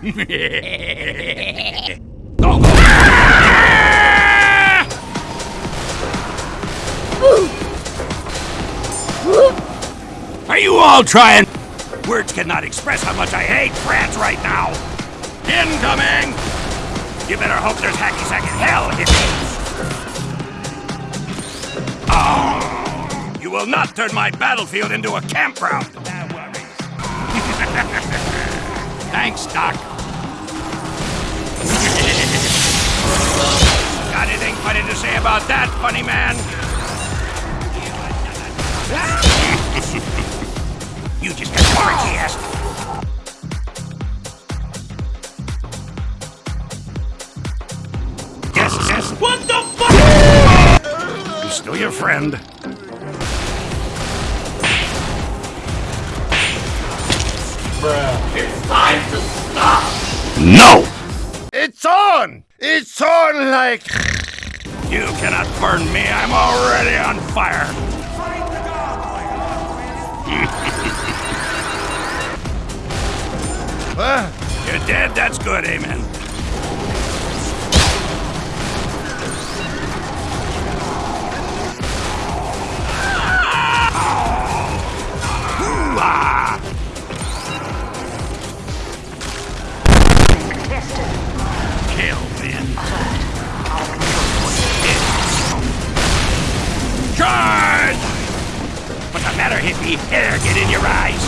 Are you all trying? Words cannot express how much I hate France right now. Incoming! You better hope there's hacky sack in hell, hippies! Oh, you will not turn my battlefield into a campground! Thanks, Doc. About that, funny man? you just got forecast. Yes, yes. What the fuck? I'm still your friend. Bruh, It's time to stop! No! It's on! It's on like... You cannot burn me. I'm already on fire. You're dead? That's good, amen. Hippie? Hair get in your eyes.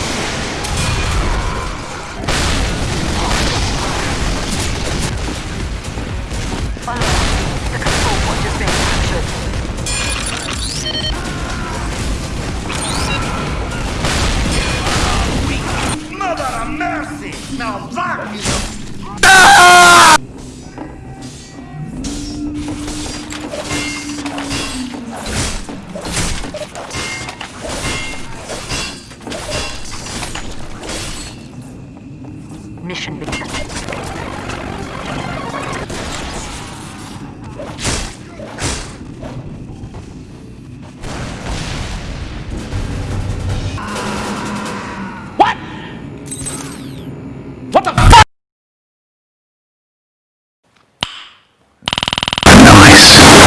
mission begins.